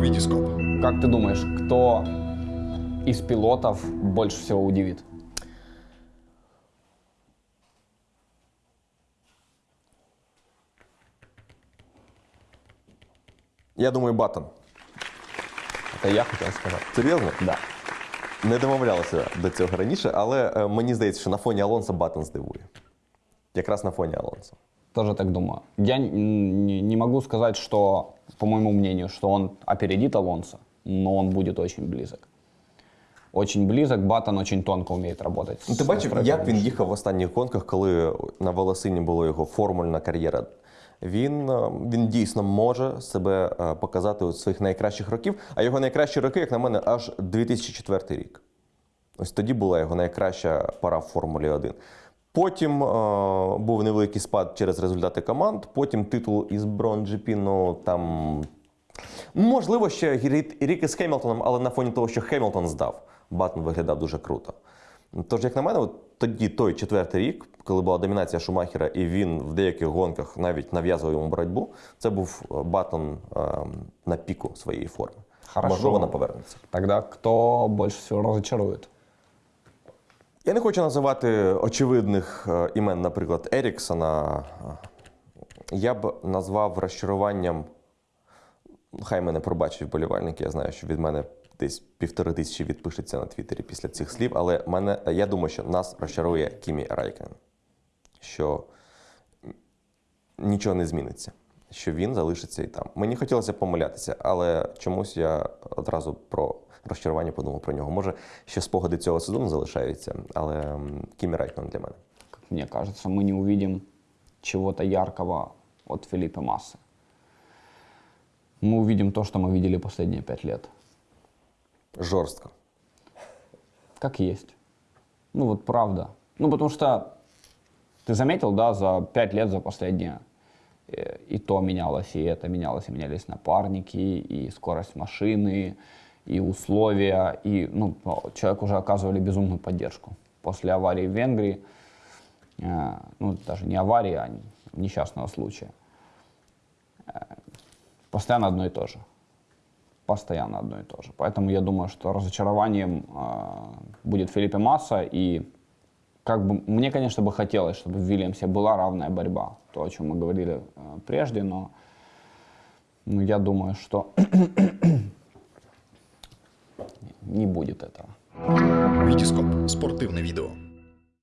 Витископ. Как ты думаешь, кто из пилотов больше всего удивит? Я думаю, Баттон. Это я хотел сказать. Серйозно? Да. Не домовлялися до цього раніше, але е, мені здається, що на фоні Алонса Баттон здивує. Якраз на фоні Алонса. Тоже так думаю. Я не, могу сказать, что, по моему мнению, что он опередит Алонсо, но он будет очень близок. Очень близок. Баттон очень тонко умеет работать. Ну, ти бачив, як він їхав в останніх гонках, коли на волосині була його формульна кар'єра. Він, е, він дійсно може себе е, показати у своїх найкращих років, а його найкращі роки, як на мене, аж 2004 рік. Ось тоді була його найкраща пора в Формулі 1. Потім е, був невеликий спад через результати команд, потім титул із Брон GP, ну там. Можливо, ще рік із Хемілтоном, але на фоні того, що Хемілтон здав, Баттон виглядав дуже круто. Тож, як на мене, от тоді той четвертий рік, коли була домінація Шумахера, і він в деяких гонках навіть нав'язував йому боротьбу, це був е, Баттон е, на піку своєї форми. Хорошо. Можливо, вона повернеться. Тогда кто больше всего разочарует? Я не хочу називати очевидних е, імен, наприклад, Еріксона. Я б назвав розчаруванням. Хай мене пробачать вболівальники. Я знаю, що від мене десь півтори тисячі відпишеться на Твіттері після цих слів, але мене, я думаю, що нас розчарує Кімі Райкен, що нічого не зміниться, що він залишиться і там. Мені хотілося помилятися, але чомусь я одразу про розчарування подумав про нього. Може, ще спогади цього сезону залишаються, але м, Кімі Райкен для мене. Как мне кажется, мы не увидим чего-то яркого от Филиппа Массы. Мы увидим то, что мы видели последние пять лет. Жорстко. Как есть. Ну вот правда. Ну потому что ты заметил, да, за пять лет, за последние, э, и то менялось, и это менялось, и менялись напарники, и скорость машины, и условия, и ну, человеку уже оказывали безумную поддержку. После аварии в Венгрии, э, ну даже не аварии, а несчастного случая, э, постоянно одно и то же постоянно одно и то же. Поэтому я думаю, что разочарованием э, будет Филиппе Масса. И как бы мне, конечно, бы хотелось, чтобы в Вильямсе была равная борьба. То, о чем мы говорили прежде, но ну, я думаю, что не будет этого. Витископ. Спортивне відео.